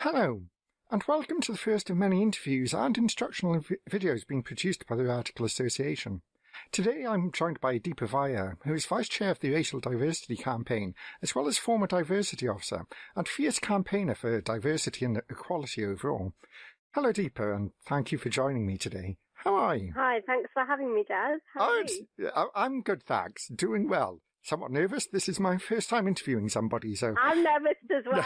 Hello, and welcome to the first of many interviews and instructional vi- videos being produced by the Radical Association. Today I'm joined by Deepa Vaya, who is Vice Chair of the Racial Diversity Campaign, as well as former Diversity Officer and fierce campaigner for diversity and equality overall. Hello Deepa, and thank you for joining me today. How are you? Hi, thanks for having me, Jazz. How are Oh, you? I'm good, thanks. Doing well. Somewhat nervous. This is my first time interviewing somebody, so I'm nervous as well.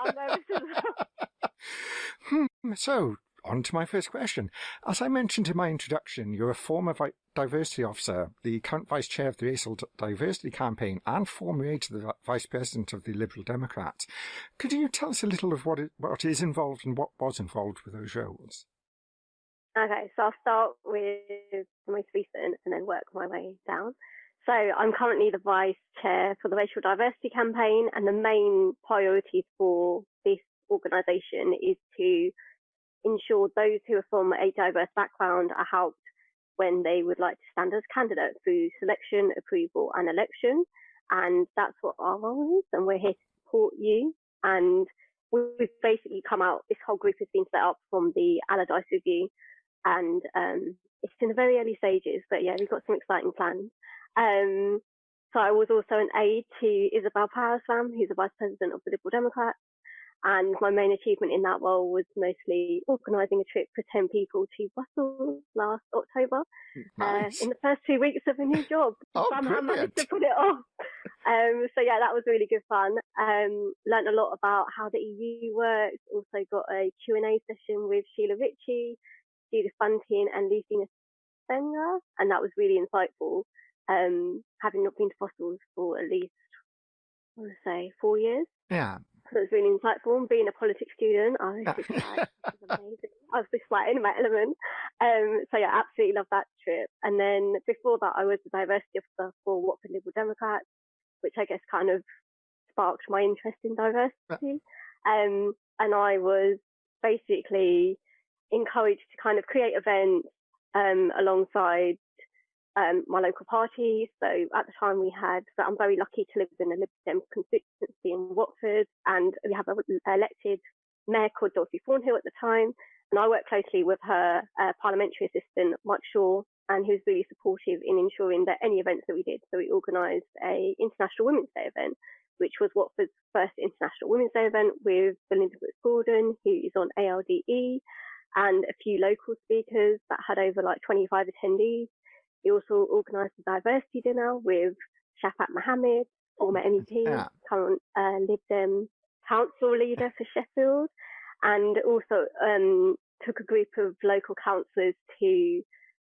I'm nervous as well. Hmm, so, on to my first question. As I mentioned in my introduction, you're a former diversity officer, the current vice chair of the Racial D- Diversity Campaign, and former aide to the vi- vice president of the Liberal Democrats. Could you tell us a little of what, it, what is involved and what was involved with those roles? Okay, so I'll start with the most recent and then work my way down. So I'm currently the vice chair for the Racial Diversity Campaign, and the main priorities for this organisation is to ensure those who are from a diverse background are helped when they would like to stand as candidates through selection, approval, and election. And that's what our role is, and we're here to support you. And we've basically come out, this whole group has been set up from the Alderdice Review, and um, it's in the very early stages, but yeah, we've got some exciting plans. Um, so I was also an aide to Isabel Parasram, who's the vice president of the Liberal Democrats. And my main achievement in that role was mostly organising a trip for 10 people to Brussels last October Nice. uh, in the first two weeks of a new job. Oh, Somehow managed to put it off. Um, so yeah, that was really good fun. Um, learned a lot about how the EU works. Also got a Q&A session with Sheila Ritchie, Judith Bunting and Lucy Nethsingha. And that was really insightful. Um, having not been to Brussels for at least, I want to say, four years. yeah. So it was really insightful. And being a politics student, I was just like, amazing. I was just like in my element. Um, so yeah, absolutely love that trip. And then before that, I was the diversity officer for Watford Liberal Democrats, which I guess kind of sparked my interest in diversity. Um, and I was basically encouraged to kind of create events um, alongside um, my local party. So at the time we had, so I'm very lucky to live in a Liberal Dem constituency in Watford, and we have an elected mayor called Dorothy Thornhill at the time. And I worked closely with her uh, parliamentary assistant, Mike Shaw, and he was really supportive in ensuring that any events that we did. So we organised a International Women's Day event, which was Watford's first International Women's Day event with Belinda Brooks Gordon, who is on ALDE, and a few local speakers that had over like 25 attendees. We also organised a diversity dinner with Shaffaq Mohammed, former MEP, Yeah. current uh, Lib Dem council leader for Sheffield, and also um, took a group of local councillors to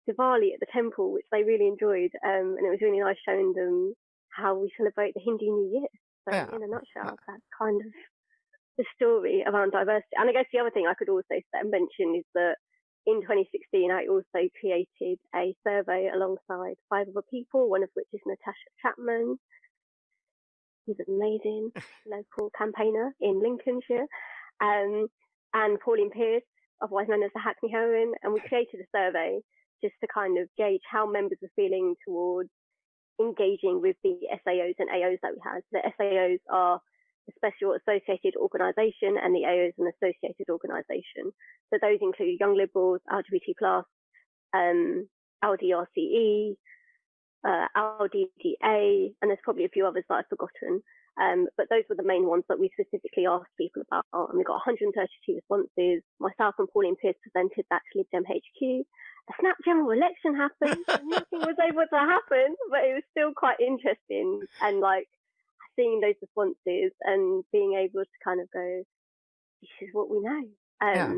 Diwali at the temple, which they really enjoyed. Um, and it was really nice showing them how we celebrate the Hindu New Year. So, Yeah. in a nutshell, that's kind of the story around diversity. And I guess the other thing I could also mention is that in 2016, I also created a survey alongside five other people, one of which is Natasha Chapman. She's an amazing local campaigner in Lincolnshire. Um, and Pauline Pearce, otherwise known as the Hackney Heroine. And we created a survey just to kind of gauge how members are feeling towards engaging with the SAOs and AOs that we had. The SAOs are special associated organisation and the AO is an associated organisation. So those include Young Liberals, LGBT+, um, LDRCE, uh, LDDA, and there's probably a few others that I've forgotten. Um, but those were the main ones that we specifically asked people about. And we got 132 responses. Myself and Pauline Pearce presented that to Lib Dem HQ. A snap general election happened. Nothing was able to happen, but it was still quite interesting. And like seeing those responses and being able to kind of go, this is what we know. Um, Yeah.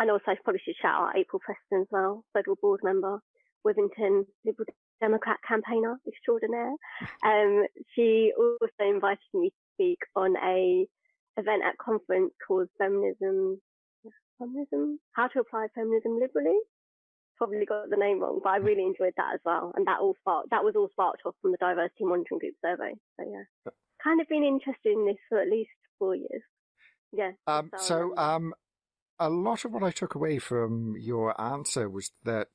And also, I probably should shout out April Preston as well, federal board member, Withington Liberal Democrat campaigner extraordinaire. Um, she also invited me to speak on a event at conference called Feminism, Feminism, How to Apply Feminism Liberally. Probably got the name wrong, but I really enjoyed that as well. And that all sparked, that was all sparked off from the diversity monitoring group survey. So yeah, kind of been interested in this for at least four years. Yeah. Um, so, um, a lot of what I took away from your answer was that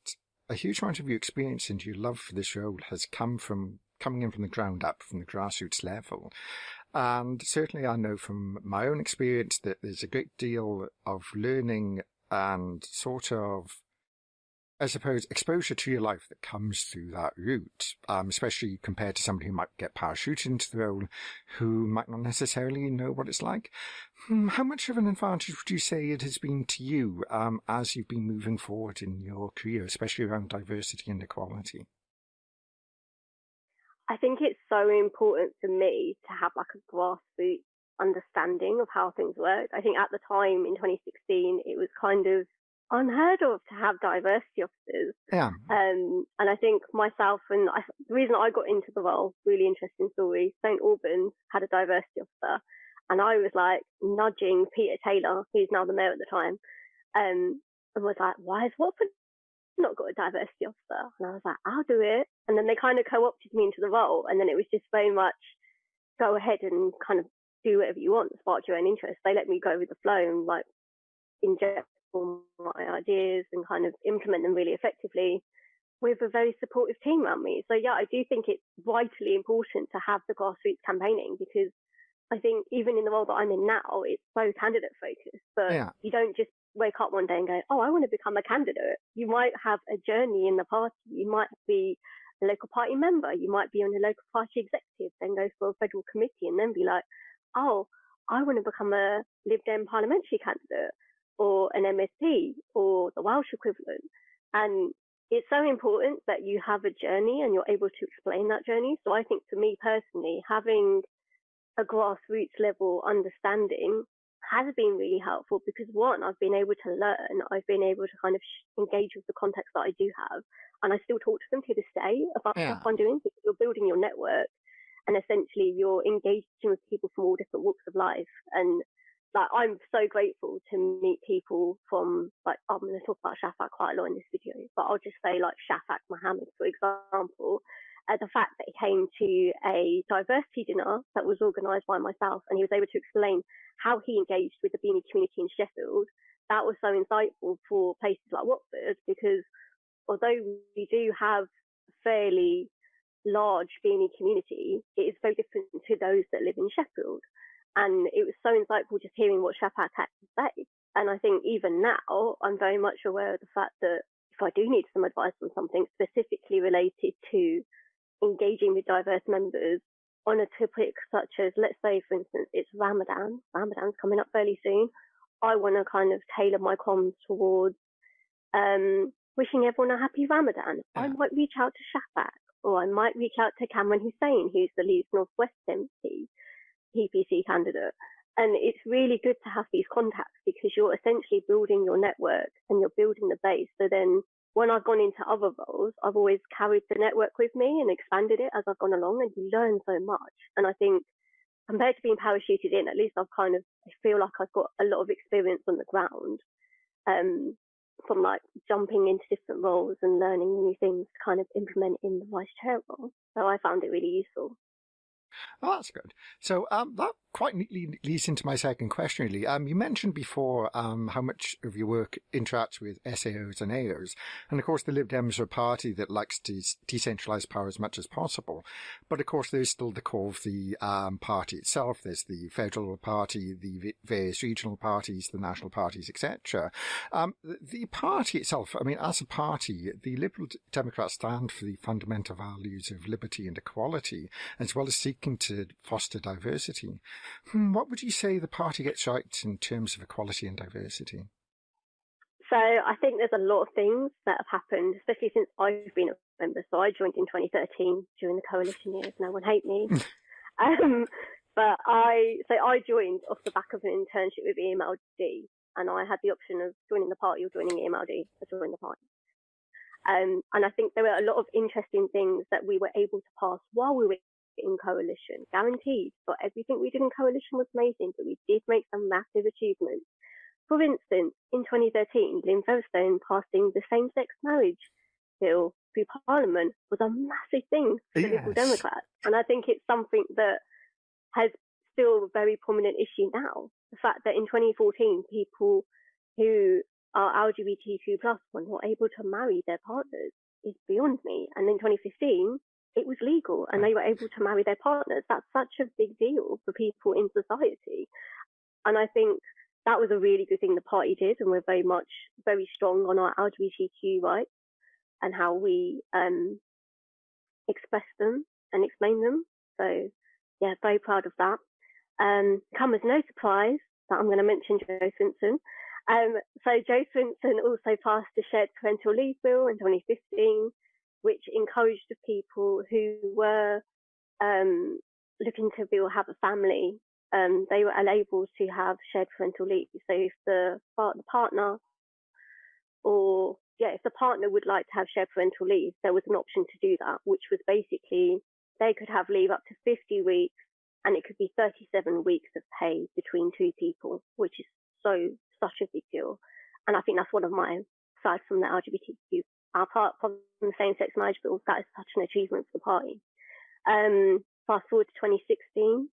a huge amount of your experience and your love for this role has come from coming in from the ground up, from the grassroots level. And certainly I know from my own experience that there's a great deal of learning and sort of I suppose, exposure to your life that comes through that route, um, especially compared to somebody who might get parachuted into the role who might not necessarily know what it's like. Hmm, how much of an advantage would you say it has been to you um, as you've been moving forward in your career, especially around diversity and equality? I think it's so important for me to have like a grassroots understanding of how things work. I think at the time in 2016, it was kind of unheard of to have diversity officers. Yeah. Um, and I think myself and I, the reason I got into the role, really interesting story, St. Albans had a diversity officer and I was like nudging Peter Taylor, who's now the mayor at the time, um, and was like, why has Watford not got a diversity officer? And I was like, I'll do it. And then they kind of co-opted me into the role. And then it was just very much go ahead and kind of do whatever you want, spark your own interest. They let me go with the flow and like inject my ideas and kind of implement them really effectively with a very supportive team around me. So yeah, I do think it's vitally important to have the grassroots campaigning because I think even in the role that I'm in now, it's so candidate focused. But yeah. you don't just wake up one day and go, "Oh, I want to become a candidate." You might have a journey in the party. You might be a local party member. You might be on a local party executive, then go for a federal committee, and then be like, "Oh, I want to become a Lib Dem parliamentary candidate." Or an MSP or the Welsh equivalent. And it's so important that you have a journey and you're able to explain that journey. So I think for me personally, having a grassroots level understanding has been really helpful because one, I've been able to learn, I've been able to kind of engage with the context that I do have, and I still talk to them to this day about yeah. stuff I'm doing because you're building your network and essentially you're engaging with people from all different walks of life. And like I'm so grateful to meet people from like I'm going to talk about Shaffaq quite a lot in this video, but I'll just say like Shaffaq Mohammed, for example, uh, the fact that he came to a diversity dinner that was organised by myself and he was able to explain how he engaged with the BAME community in Sheffield. That was so insightful for places like Watford because although we do have a fairly large BAME community, it is very different to those that live in Sheffield. And it was so insightful just hearing what Shaffaq had to say. And I think even now, I'm very much aware of the fact that if I do need some advice on something specifically related to engaging with diverse members on a topic such as, let's say, for instance, it's Ramadan. Ramadan's coming up fairly soon. I want to kind of tailor my comms towards um, wishing everyone a happy Ramadan. Yeah. I might reach out to Shaffaq or I might reach out to Kamran Hussain, who's the Leeds Northwest MP, PPC candidate. And it's really good to have these contacts because you're essentially building your network and you're building the base. So then when I've gone into other roles, I've always carried the network with me and expanded it as I've gone along and you learn so much. And I think compared to being parachuted in, at least I've kind of, I feel like I've got a lot of experience on the ground. Um, from like jumping into different roles and learning new things to kind of implement in the vice chair role. So I found it really useful. Oh, that's good. So um, that quite neatly leads into my second question, really. Um, you mentioned before um, how much of your work interacts with SAOs and AOs. And of course, the Lib Dems are a party that likes to decentralize power as much as possible. But of course, there's still the core of the um, party itself. There's the federal party, the various regional parties, the national parties, etc. Um, the, the party itself, I mean, as a party, the Liberal Democrats stand for the fundamental values of liberty and equality, as well as to foster diversity. Hmm, what would you say the party gets right in terms of equality and diversity? So I think there's a lot of things that have happened, especially since I've been a member. So I joined in 2013 during the coalition years. No one hate me. um, but I so I joined off the back of an internship with EMLD, and I had the option of joining the party or joining EMLD. I joined the party. Um, and I think there were a lot of interesting things that we were able to pass while we were in coalition, guaranteed. But everything we did in coalition was amazing, but we did make some massive achievements. For instance, in 2013, Lynne Featherstone passing the same-sex marriage bill through Parliament was a massive thing for yes. Liberal Democrats. And I think it's something that has still a very prominent issue now. The fact that in 2014, people who are LGBTQ plus were not able to marry their partners is beyond me. And in 2015, it was legal and they were able to marry their partners. That's such a big deal for people in society. And I think that was a really good thing the party did. And we're very much very strong on our LGBTQ rights and how we um, express them and explain them. So yeah, very proud of that. Um, come as no surprise that I'm going to mention Jo Swinson. Um, so Jo Swinson also passed the shared parental leave bill in 2015, which encouraged people who were um, looking to be or have a family, um, they were unable to have shared parental leave. So if the, the partner or yeah, if the partner would like to have shared parental leave, there was an option to do that, which was basically they could have leave up to 50 weeks and it could be 37 weeks of pay between two people, which is so, such a big deal. And I think that's one of my, aside from the LGBTQ, our part from the same sex marriage bill, that is such an achievement for the party. Um, fast forward to 2016,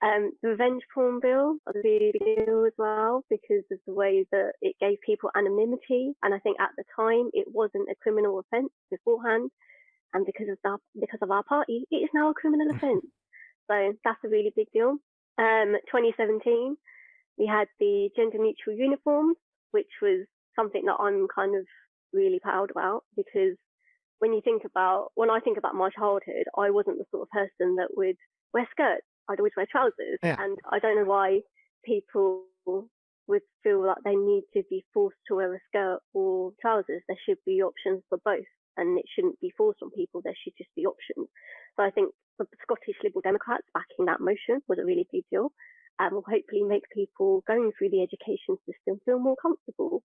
um, the revenge porn bill was a really big deal as well because of the way that it gave people anonymity. And I think at the time it wasn't a criminal offence beforehand. And because of that, because of our party, it is now a criminal offence. So that's a really big deal. Um, 2017, we had the gender neutral uniforms, which was something that I'm kind of really proud about because when you think about, when I think about my childhood, I wasn't the sort of person that would wear skirts I'd always wear trousers. Yeah. And I don't know why people would feel like they need to be forced to wear a skirt or trousers. There should be options for both. And it shouldn't be forced on people. There should just be options. So I think the Scottish Liberal Democrats backing that motion was a really big deal and will hopefully make people going through the education system feel more comfortable,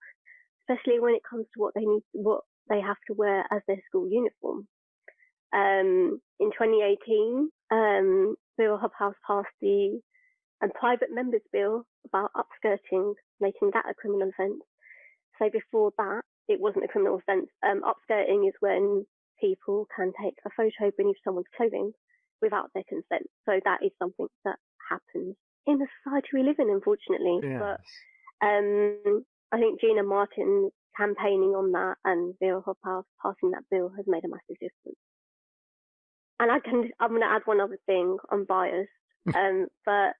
especially when it comes to what they need, what they have to wear as their school uniform. Um, in 2018, um, Bill Hobhouse passed the um, private members bill about upskirting, making that a criminal offence. So before that, it wasn't a criminal offence. Um, upskirting is when people can take a photo beneath someone's clothing without their consent. So that is something that happens in the society we live in, unfortunately. Yes. But um, I think Gina Martin campaigning on that and Bill Hobhouse passing that bill has made a massive difference and I can, I'm going to add one other thing. I'm biased, um, but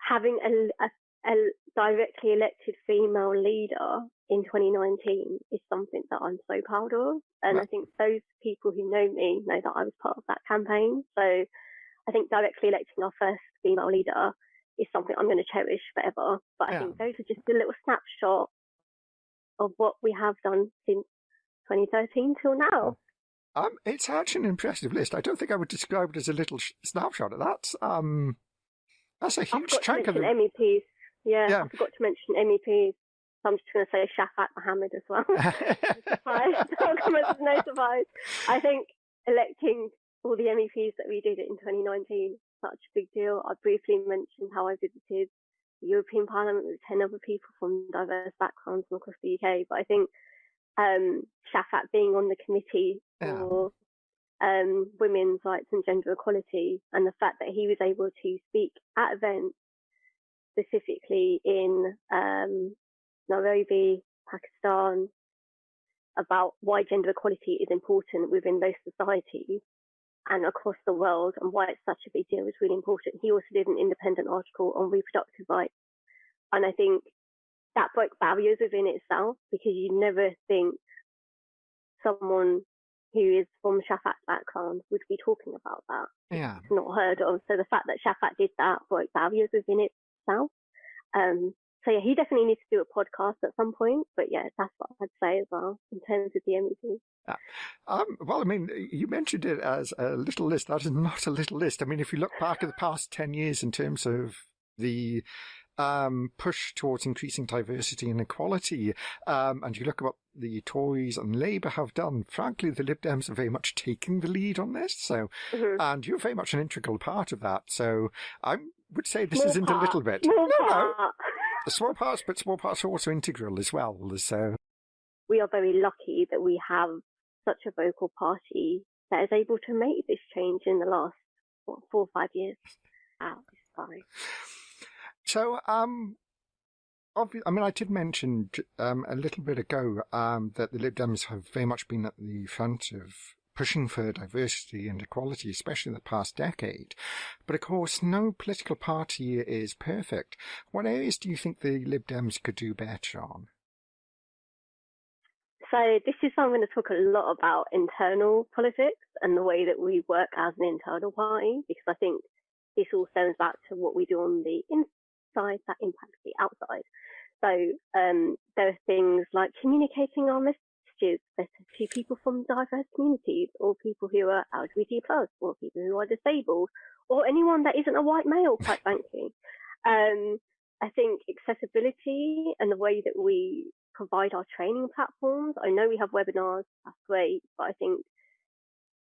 having a, a, a, directly elected female leader in 2019 is something that I'm so proud of. And right. I think those people who know me know that I was part of that campaign. So I think directly electing our first female leader is something I'm going to cherish forever. But I yeah. think those are just a little snapshot of what we have done since 2013 till now. Um, it's actually an impressive list. I don't think I would describe it as a little sh- snapshot. That's um, that's a huge chunk of the MEPs. Yeah, yeah, I forgot to mention MEPs. So I'm just going to say Shaffaq Mohammed as well. no surprise. I think electing all the MEPs that we did in 2019 such a big deal. I briefly mentioned how I visited the European Parliament with 10 other people from diverse backgrounds from across the UK. But I think um, Shaffaq being on the committee yeah. for um, women's rights and gender equality, and the fact that he was able to speak at events specifically in um, Nairobi, Pakistan, about why gender equality is important within those societies and across the world and why it's such a big deal is really important. He also did an independent article on reproductive rights. And I think that broke barriers within itself because you never think someone who is from Shaffaq's background would be talking about that. Yeah. It's not heard of. So the fact that Shaffaq did that broke barriers within itself. Um, so yeah, he definitely needs to do a podcast at some point. But yeah, that's what I'd say as well in terms of the MEP. Yeah. Um, well, I mean, you mentioned it as a little list. That is not a little list. I mean, if you look back at the past 10 years in terms of the um, push towards increasing diversity and equality. Um, and you look at what the Tories and Labour have done. Frankly, the Lib Dems are very much taking the lead on this. So, mm-hmm. and you're very much an integral part of that. So, I would say this small isn't part. a little bit. Small no, part. no, the small parts, but small parts are also integral as well. So, we are very lucky that we have such a vocal party that is able to make this change in the last what, four or five years. Wow, fine. So, um, I mean, I did mention um, a little bit ago um, that the Lib Dems have very much been at the front of pushing for diversity and equality, especially in the past decade. But of course, no political party is perfect. What areas do you think the Lib Dems could do better on? So this is something to talk a lot about internal politics and the way that we work as an internal party, because I think this all stems back to what we do on the inside that impacts the outside. So um, there are things like communicating our messages better to people from diverse communities, or people who are LGBT plus, or people who are disabled, or anyone that isn't a white male, quite frankly. Um, I think accessibility and the way that we provide our training platforms. I know we have webinars, that's great, but I think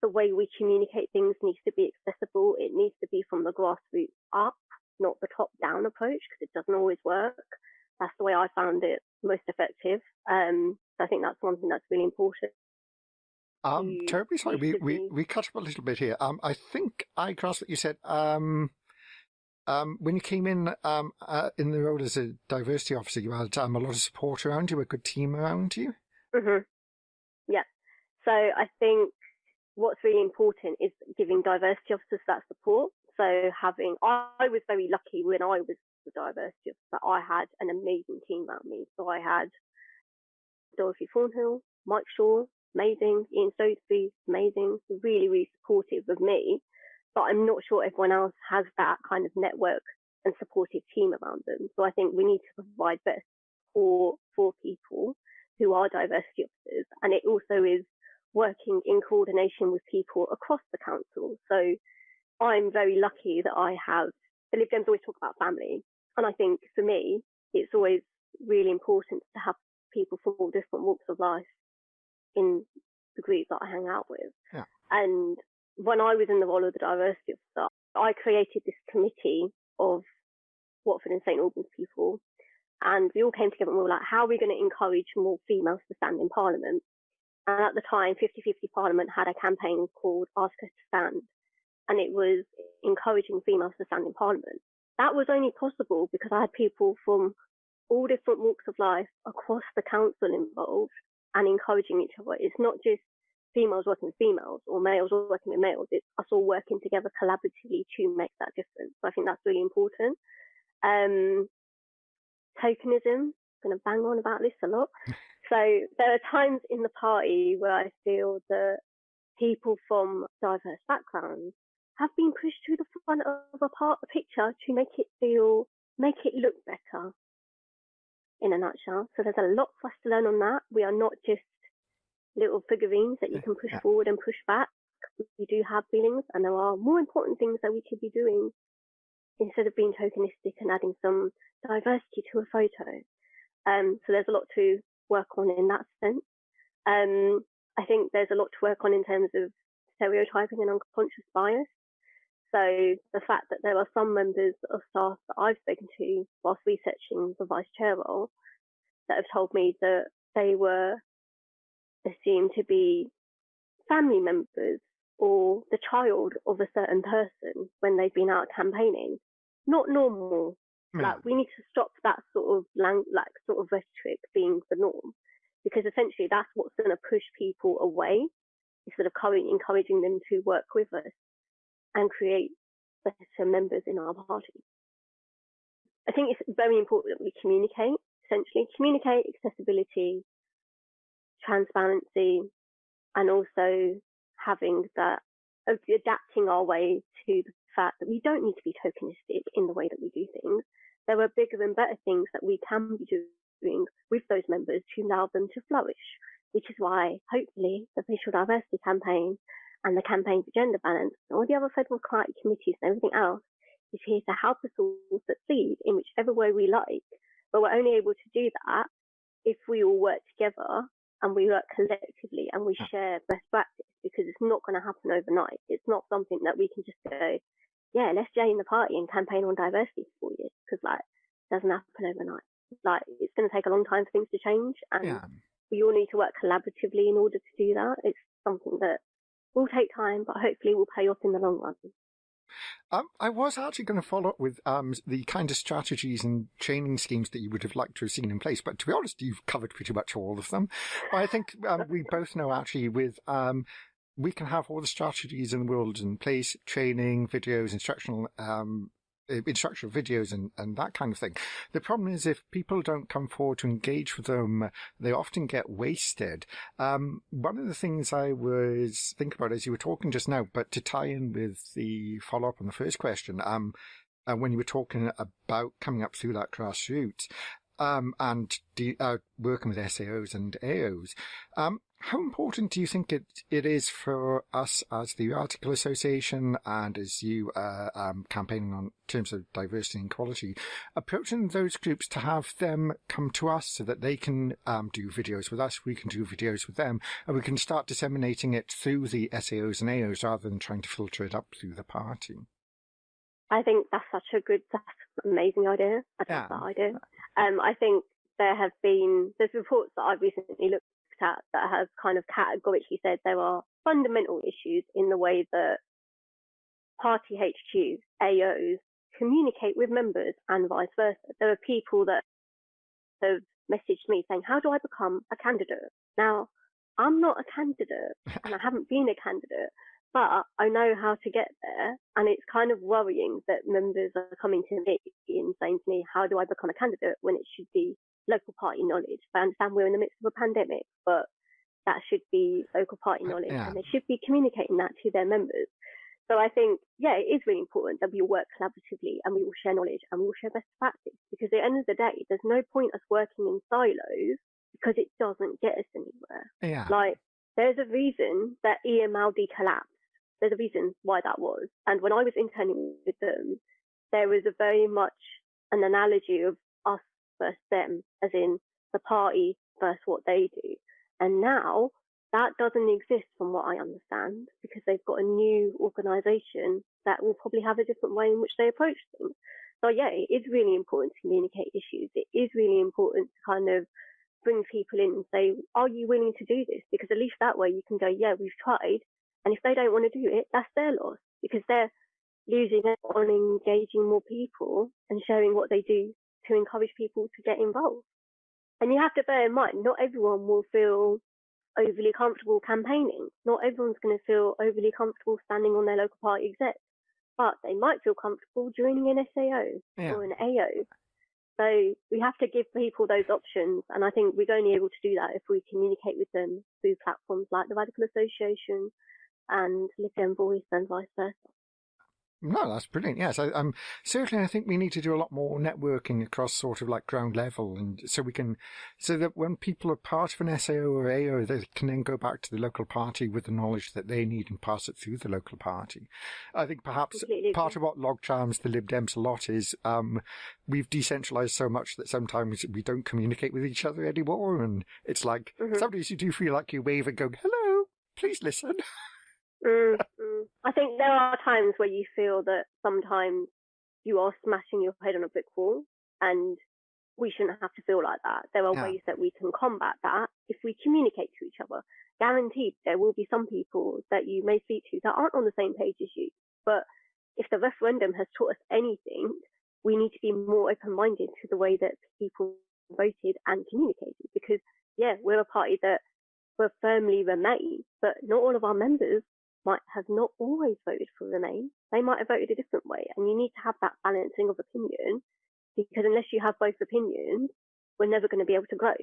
the way we communicate things needs to be accessible. It needs to be from the grassroots up, not the top down approach, because it doesn't always work. That's the way I found it most effective. Um, so I think that's one thing that's really important. Um, terribly sorry, we, we, we cut up a little bit here. Um, I think I grasped what you said. Um, um, when you came in um, uh, in the role as a diversity officer, you had um, a lot of support around you, a good team around you. Mm-hmm. Yeah. So I think what's really important is giving diversity officers that support. So having, I was very lucky when I was the diversity but I had an amazing team around me. So I had Dorothy Thornhill, Mike Shaw, amazing, Ian Stotesbury, amazing, really, really supportive of me but I'm not sure everyone else has that kind of network and supportive team around them. So I think we need to provide better support for people who are diversity officers. And it also is working in coordination with people across the council. So I'm very lucky that I have, the Lib Dems always talk about family. And I think for me, it's always really important to have people from all different walks of life in the group that I hang out with. Yeah. And when I was in the role of the diversity officer, I created this committee of Watford and St Albans people. And we all came together and we were like, how are we going to encourage more females to stand in Parliament? And at the time, 50-50 Parliament had a campaign called Ask Us to Stand. And it was encouraging females to stand in Parliament. That was only possible because I had people from all different walks of life across the council involved and encouraging each other. It's not just females working with females or males working with males. It's us all working together collaboratively to make that difference. So I think that's really important. Um, tokenism, I'm going to bang on about this a lot. so there are times in the party where I feel that people from diverse backgrounds have been pushed to the front of a part of the picture to make it feel, make it look better in a nutshell. So there's a lot for us to learn on that. We are not just little figurines that you can push forward and push back. We do have feelings and there are more important things that we could be doing instead of being tokenistic and adding some diversity to a photo. Um, so there's a lot to work on in that sense. Um, I think there's a lot to work on in terms of stereotyping and unconscious bias. So the fact that there are some members of staff that I've spoken to whilst researching the vice chair role that have told me that they were assumed to be family members or the child of a certain person when they've been out campaigning. Not normal. Mm. Like we need to stop that sort of lang- like sort of rhetoric being the norm, because essentially that's what's going to push people away instead of encouraging them to work with us and create better members in our party. I think it's very important that we communicate. Essentially, communicate accessibility, transparency and also having that adapting our way to the fact that we don't need to be tokenistic in the way that we do things. There are bigger and better things that we can be doing with those members to allow them to flourish, which is why hopefully the Racial Diversity Campaign and the Campaign for Gender Balance and all the other federal client committees and everything else is here to help us all succeed in whichever way we like. But we're only able to do that if we all work together and we work collectively and we hmm. share best practice because it's not going to happen overnight. It's not something that we can just go, yeah, let's join the party and campaign on diversity for you because like it doesn't happen overnight. Like it's going to take a long time for things to change and yeah. we all need to work collaboratively in order to do that. It's something that will take time, but hopefully will pay off in the long run. Um, I was actually going to follow up with um, the kind of strategies and training schemes that you would have liked to have seen in place, but to be honest, you've covered pretty much all of them. I think um, we both know actually with um, we can have all the strategies in the world in place, training, videos, instructional um, instructional videos and, and that kind of thing. The problem is if people don't come forward to engage with them, they often get wasted. Um, one of the things I was thinking about as you were talking just now, but to tie in with the follow up on the first question, um, uh, when you were talking about coming up through that grassroots, um, and de- uh, working with SAOs and AOs, um, how important do you think it, it is for us as the Radical Association and as you uh, um, campaigning on terms of diversity and equality, approaching those groups to have them come to us so that they can um, do videos with us, we can do videos with them, and we can start disseminating it through the SAOs and AOs rather than trying to filter it up through the party? I think that's such a good, that's an amazing idea. I yeah. that idea. Um, I think there have been, there's reports that I've recently looked at that have kind of categorically said there are fundamental issues in the way that party HQs, AOs communicate with members and vice versa. There are people that have messaged me saying, how do I become a candidate? Now, I'm not a candidate and I haven't been a candidate, but I know how to get there. And it's kind of worrying that members are coming to me and saying to me, how do I become a candidate when it should be local party knowledge. I understand we're in the midst of a pandemic, but that should be local party knowledge yeah. and they should be communicating that to their members. So I think, yeah, it is really important that we all work collaboratively and we all share knowledge and we all share best practice because at the end of the day, there's no point us working in silos because it doesn't get us anywhere. Yeah. Like, there's a reason that EMLD collapsed. There's a reason why that was. And when I was interning with them, there was a very much an analogy of us versus them, as in the party versus what they do. And now that doesn't exist from what I understand because they've got a new organisation that will probably have a different way in which they approach things. So yeah, it is really important to communicate issues. It is really important to kind of bring people in and say, are you willing to do this? Because at least that way you can go, yeah, we've tried. And if they don't want to do it, that's their loss because they're losing on engaging more people and showing what they do to encourage people to get involved. And you have to bear in mind, not everyone will feel overly comfortable campaigning. Not everyone's going to feel overly comfortable standing on their local party exec, but they might feel comfortable joining an SAO yeah. or an AO. So we have to give people those options. And I think we're only able to do that if we communicate with them through platforms like the Radical Association and Lib Dem Voice and vice versa. No, that's brilliant. Yes, I, um, certainly I think we need to do a lot more networking across sort of like ground level, and so we can, so that when people are part of an SAO or AO, they can then go back to the local party with the knowledge that they need and pass it through the local party. I think perhaps Completely. part of what log charms the Lib Dems a lot is um, we've decentralized so much that sometimes we don't communicate with each other anymore, and it's like mm-hmm. sometimes you do feel like you wave and go, "Hello, please listen." Mm, mm. I think there are times where you feel that sometimes you are smashing your head on a brick wall and we shouldn't have to feel like that. There are yeah. ways that we can combat that if we communicate to each other. Guaranteed there will be some people that you may speak to that aren't on the same page as you. But if the referendum has taught us anything, we need to be more open-minded to the way that people voted and communicated because yeah, we're a party that will firmly remain, but not all of our members might have not always voted for Remain. They might have voted a different way. And you need to have that balancing of opinion because unless you have both opinions, we're never going to be able to grow.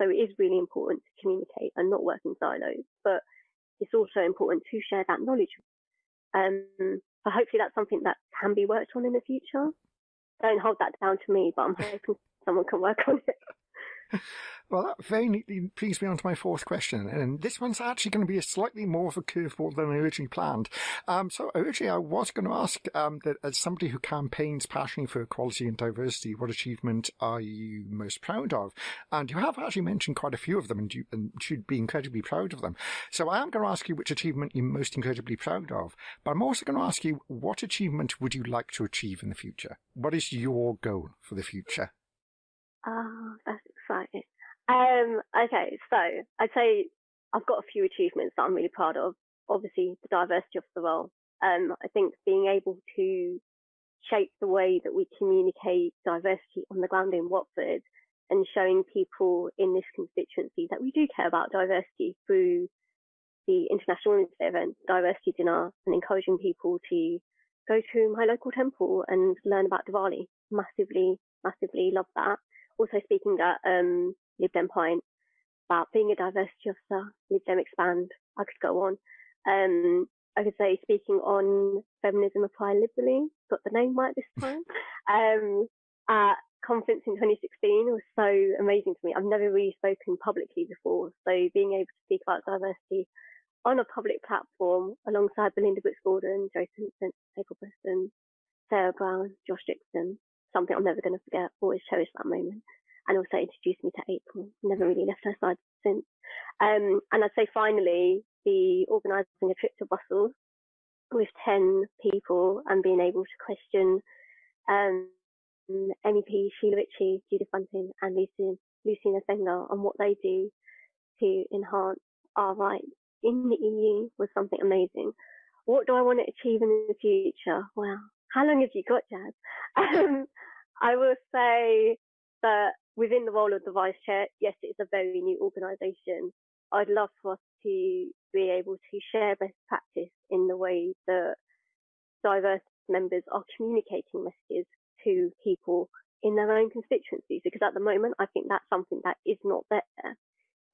So it is really important to communicate and not work in silos, but it's also important to share that knowledge. Um, so hopefully that's something that can be worked on in the future. Don't hold that down to me, but I'm hoping someone can work on it. Well, that very neatly brings me on to my fourth question, and this one's actually going to be a slightly more of a curveball than I originally planned. Um, so originally I was going to ask um, that as somebody who campaigns passionately for equality and diversity, what achievement are you most proud of? And you have actually mentioned quite a few of them, and you and should be incredibly proud of them. So I am going to ask you which achievement you're most incredibly proud of, but I'm also going to ask you what achievement would you like to achieve in the future? What is your goal for the future? Oh, that's exciting. Um, okay, so I'd say I've got a few achievements that I'm really proud of. Obviously, the diversity of the role. Um, I think being able to shape the way that we communicate diversity on the ground in Watford and showing people in this constituency that we do care about diversity through the International Women's Day event, diversity dinner, and encouraging people to go to my local temple and learn about Diwali. Massively, massively love that. Also speaking at um, Lib Dem Point about being a diversity officer, Lib Dem Expand. I could go on. Um, I could say speaking on feminism applied liberally, got the name right this time. um, at conference in 2016 was so amazing to me. I've never really spoken publicly before, so being able to speak about diversity on a public platform alongside Belinda Brooks Gordon, Jo Swinson, April Preston, Sarah Brown, Josh Dixon, something I'm never going to forget. Always cherish that moment. And also introduced me to April. Never really left her side since. Um, and I'd say finally, the organising a trip to Brussels with 10 people and being able to question um, MEP Sheila Ritchie, Judith Bunting, and Lucy, Lucina Sengler on what they do to enhance our rights in the EU was something amazing. What do I want to achieve in the future? Well, how long have you got, Jazz? Um, I will say that within the role of the vice chair, yes, it's a very new organisation. I'd love for us to be able to share best practice in the way that diverse members are communicating messages to people in their own constituencies because at the moment I think that's something that is not there.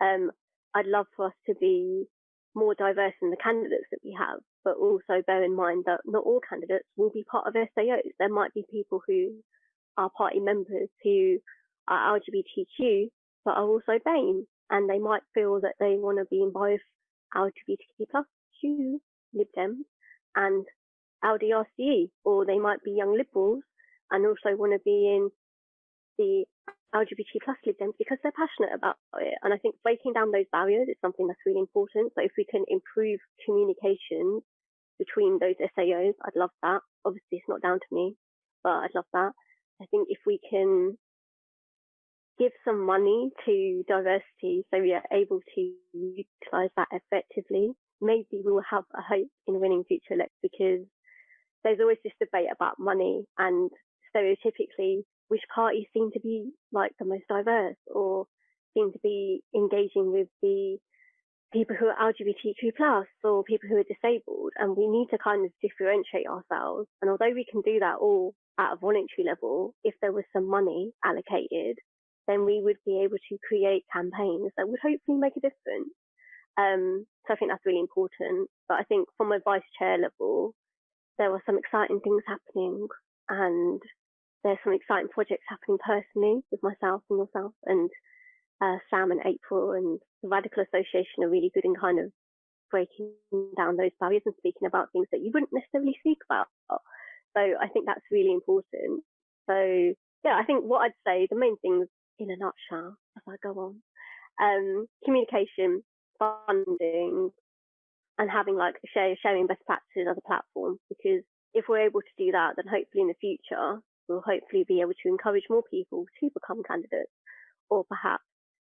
Um, I'd love for us to be more diverse in the candidates that we have, but also bear in mind that not all candidates will be part of SAOs. There might be people who are party members who are LGBTQ but are also BAME and they might feel that they want to be in both LGBTQ plus Q Lib Dems and LDRCE or they might be young liberals and also want to be in the LGBT plus Dems because they're passionate about it. And I think breaking down those barriers is something that's really important. So if we can improve communication between those SAOs, I'd love that. Obviously, it's not down to me, but I'd love that. I think if we can give some money to diversity so we are able to utilize that effectively, maybe we will have a hope in winning future elections because there's always this debate about money and stereotypically which parties seem to be like the most diverse or seem to be engaging with the people who are LGBTQ plus or people who are disabled. And we need to kind of differentiate ourselves. And although we can do that all at a voluntary level, if there was some money allocated, then we would be able to create campaigns that would hopefully make a difference. Um, so I think that's really important. But I think from a vice chair level, there were some exciting things happening and there's some exciting projects happening personally with myself and yourself and uh, Sam and April and the Radical Association are really good in kind of breaking down those barriers and speaking about things that you wouldn't necessarily speak about. So I think that's really important. So yeah, I think what I'd say, the main things in a nutshell, as I go on, um, communication, funding, and having like share, sharing best practices as a platform. Because if we're able to do that, then hopefully in the future will hopefully be able to encourage more people to become candidates or perhaps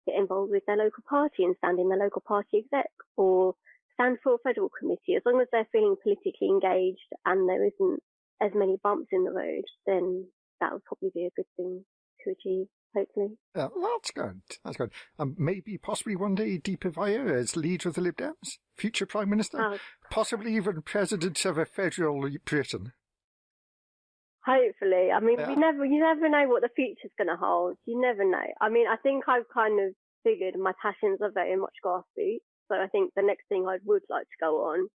get involved with their local party and stand in their local party exec or stand for a federal committee. As long as they're feeling politically engaged and there isn't as many bumps in the road, then that would probably be a good thing to achieve. Hopefully. Uh, that's good. That's good. Um, maybe, possibly one day, Deepa Vaya as leader of the Lib Dems, future Prime Minister, oh. possibly even President of a federal Britain. Hopefully, I mean, yeah. we never, you never know what the future's going to hold. You never know. I mean, I think I've kind of figured my passions are very much grassroots. So I think the next thing I would like to go on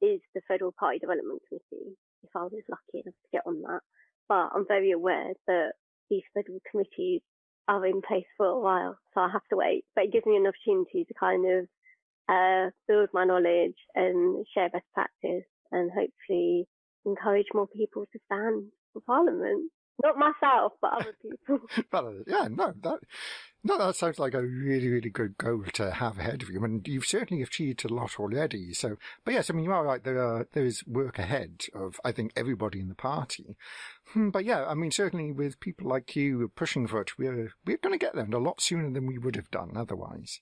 is the Federal Party Development Committee, if I was lucky enough to get on that. But I'm very aware that these federal committees are in place for a while, so I have to wait. But it gives me an opportunity to kind of uh, build my knowledge and share best practice and hopefully encourage more people to stand Parliament. Not myself, but other people. but, uh, yeah, no, that no, that sounds like a really, really good goal to have ahead of you. I and mean, you've certainly achieved a lot already. So, but yes, I mean, you are right. There are, there is work ahead of, I think, everybody in the party. Hmm, but yeah, I mean, certainly with people like you pushing for it, we're, we're going to get there and a lot sooner than we would have done otherwise.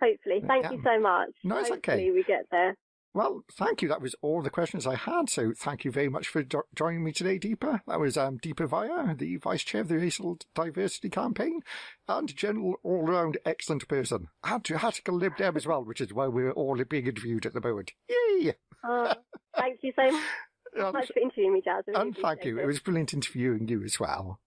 Hopefully. Thank yeah. you so much. No, it's Hopefully okay. we get there. Well, thank you. That was all the questions I had. So thank you very much for jo- joining me today, Deepa. That was um, Deepa Vaya, the Vice Chair of the Racial Diversity Campaign, and general all-round excellent person. And to Hattical Lib Dem as well, which is why we're all being interviewed at the moment. Yay! Oh, thank you so much And, for interviewing me, Jazz. And thank you. It. It was brilliant interviewing you as well.